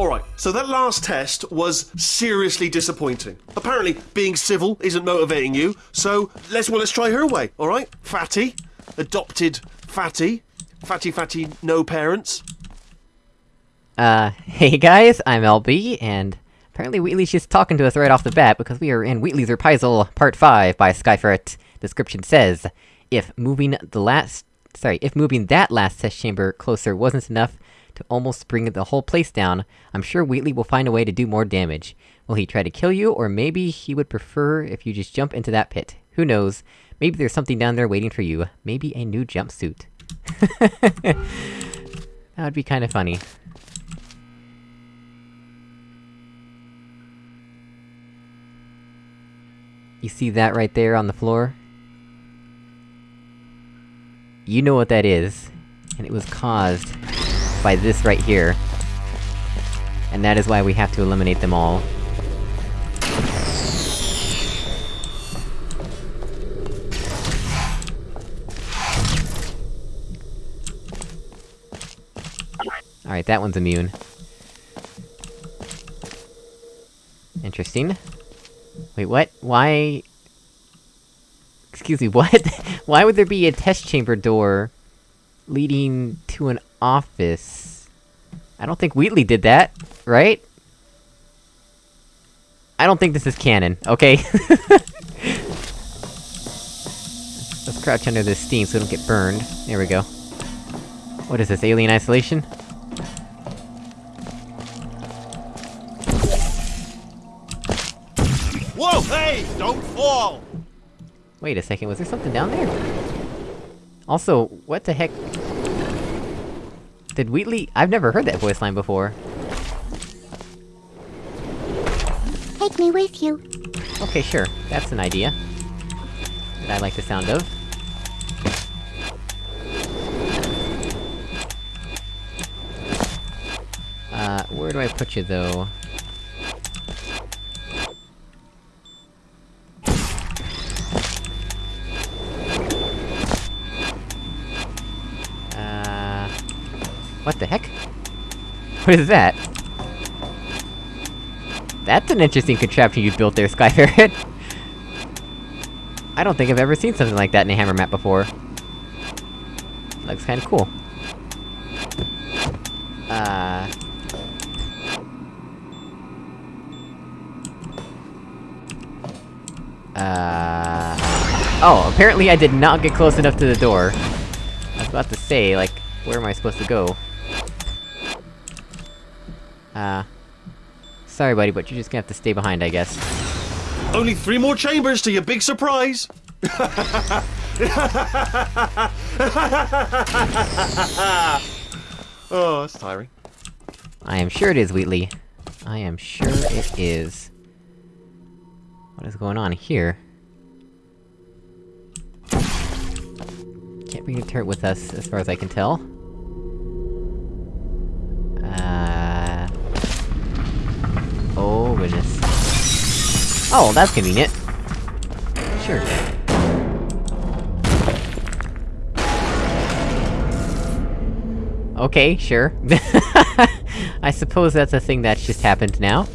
Alright, so that last test was seriously disappointing. Apparently, being civil isn't motivating you, so let's well let's try her way, alright? Fatty. Adopted Fatty. Fatty Fatty no parents. Uh, hey guys, I'm LB, and apparently Wheatley's just talking to us right off the bat, because we are in Wheatley's Reprisal Part 5 by Skyferret. Description says, if moving the last- sorry, if moving that last test chamber closer wasn't enough to almost bring the whole place down, I'm sure Wheatley will find a way to do more damage. Will he try to kill you, or maybe he would prefer if you just jump into that pit? Who knows? Maybe there's something down there waiting for you. Maybe a new jumpsuit. that would be kinda funny. You see that right there on the floor? You know what that is. And it was caused by this right here. And that is why we have to eliminate them all. Alright, that one's immune. Interesting. Wait, what? Why... Excuse me, what? Why would there be a test chamber door... leading to an office? I don't think Wheatley did that, right? I don't think this is canon, okay? Let's crouch under this steam so we don't get burned. There we go. What is this, alien isolation? Whoa, hey! Don't fall! Wait a second, was there something down there? Also, what the heck... Did Wheatley- I've never heard that voice line before. Take me with you. Okay, sure. That's an idea. That I like the sound of. Uh, where do I put you, though? What the heck? What is that? That's an interesting contraption you built there, Skyferret! I don't think I've ever seen something like that in a hammer map before. Looks kinda cool. Uh... Uh... Oh, apparently I did not get close enough to the door. I was about to say, like, where am I supposed to go? Uh... Sorry buddy, but you're just gonna have to stay behind, I guess. Only three more chambers to your big surprise! oh, that's tiring. I am sure it is, Wheatley. I am sure it is. What is going on here? Can't bring the turret with us, as far as I can tell. Oh, goodness. Oh, that's convenient. Sure. Okay, sure. I suppose that's a thing that's just happened now.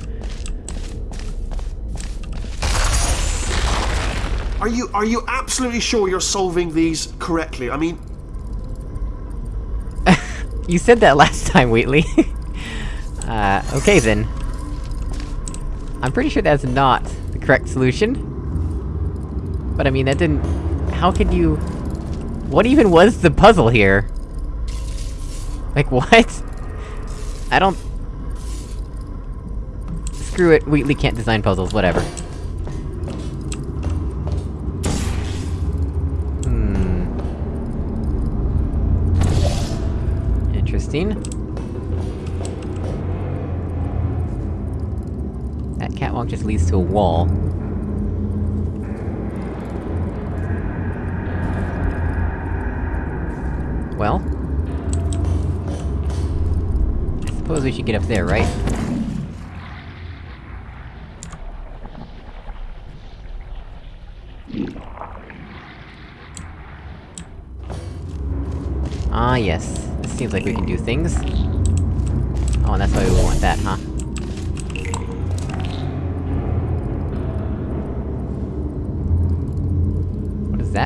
Are you- are you absolutely sure you're solving these correctly? I mean, You said that last time, Wheatley. uh, okay then. I'm pretty sure that's not the correct solution. But I mean, that didn't... How could you... What even was the puzzle here? Like, what? I don't... Screw it, Wheatley can't design puzzles, whatever. Hmm... Interesting. That catwalk just leads to a wall. Well... I suppose we should get up there, right? Ah yes, this seems like we can do things. Oh, and that's why we want that. that, huh?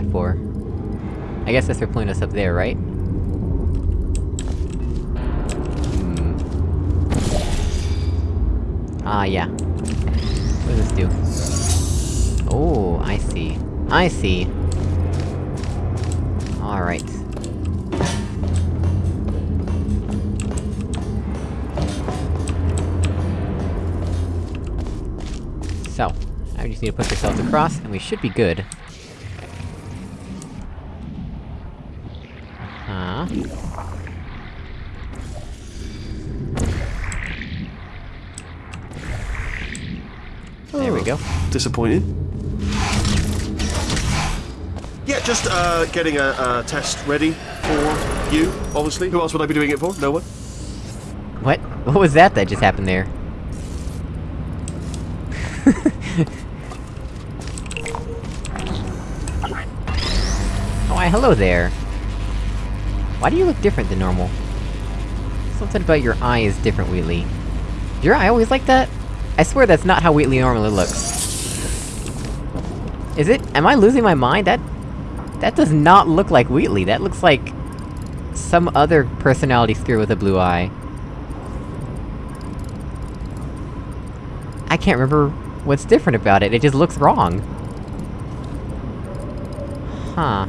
That for? I guess that's for pulling us up there, right? Hmm. Ah, yeah. What does this do? Oh, I see. I see! Alright. So, I just need to push ourselves across, and we should be good. Uh-huh. There we go. Disappointed. Yeah, just uh, getting a, a test ready for you, obviously. Who else would I be doing it for? No one? What? What was that that just happened there? oh, why, hello there! Why do you look different than normal? Something about your eye is different, Wheatley. Is your eye always like that? I swear that's not how Wheatley normally looks. Is it? Am I losing my mind? That... That does not look like Wheatley, that looks like... Some other personality screw with a blue eye. I can't remember what's different about it, it just looks wrong. Huh.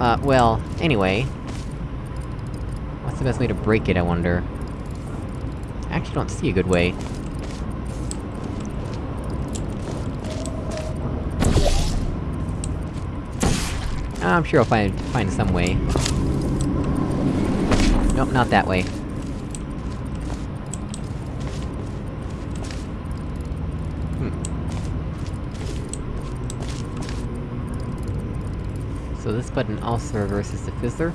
Uh, well, anyway... What's the best way to break it, I wonder? I actually don't see a good way. I'm sure I'll find- find some way. Nope, not that way. Hmm. So this button also reverses the fizzler.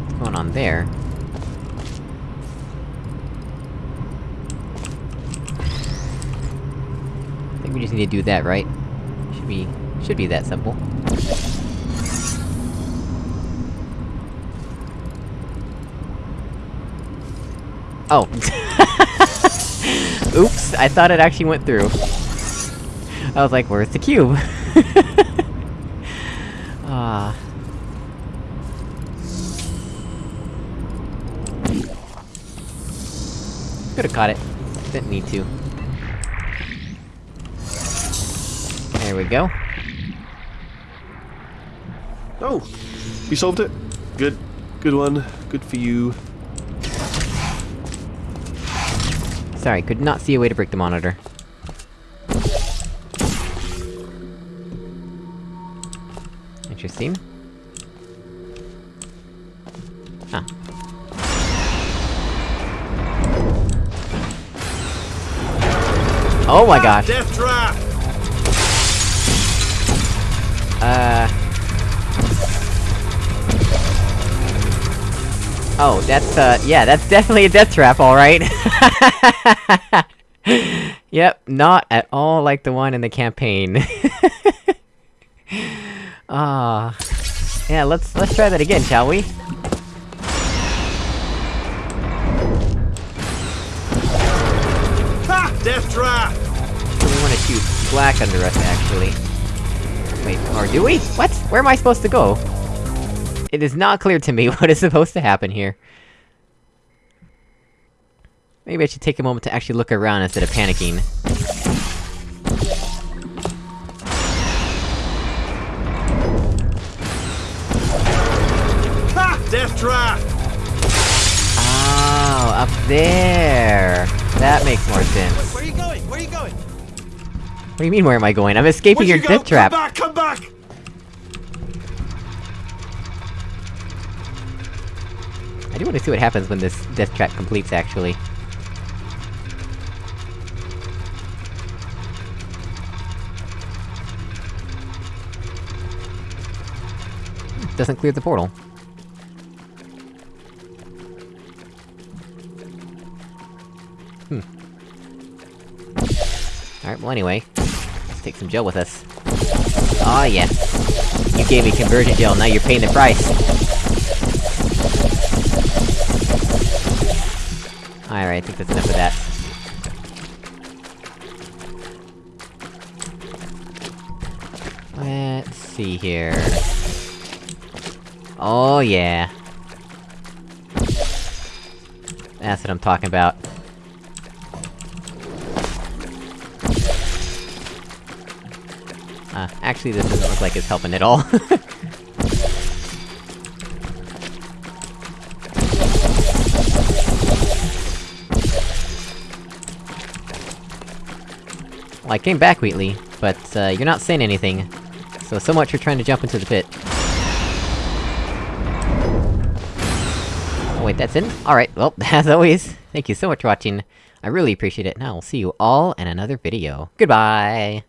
What's going on there? I think we just need to do that, right? Should be... should be that simple. Oh! Oops, I thought it actually went through. I was like, where's the cube? Ah. Could've caught it. Didn't need to. There we go. Oh! You solved it? Good. Good one. Good for you. Sorry, could not see a way to break the monitor. Interesting. Ah. Oh my gosh! Death trap! Uh... Oh, that's, uh, yeah, that's definitely a death trap, alright! yep, not at all like the one in the campaign. Ah... yeah, let's- let's try that again, shall we? Ha! Death trap! So we wanna shoot black under us, actually. Wait, or do we? What? Where am I supposed to go? It is not clear to me what is supposed to happen here. Maybe I should take a moment to actually look around instead of panicking. Ha! Death trap! Oh, up there! That makes more sense. Where are you going? Where are you going? What do you mean, where am I going? I'm escaping Where'd your you death trap! Come back! Come back! I do want to see what happens when this death trap completes, actually. Doesn't clear the portal. Hmm. Alright, well anyway, let's take some gel with us. Aw, oh, yes. You gave me conversion gel, now you're paying the price. Alright, I think that's enough of that. Let's see here... Oh yeah. That's what I'm talking about. Uh, actually this doesn't look like it's helping at all. well, I came back, Wheatley, but, uh, you're not saying anything. So, so much for trying to jump into the pit. Oh, wait, that's in? Alright, well, as always, thank you so much for watching. I really appreciate it, and I will see you all in another video. Goodbye!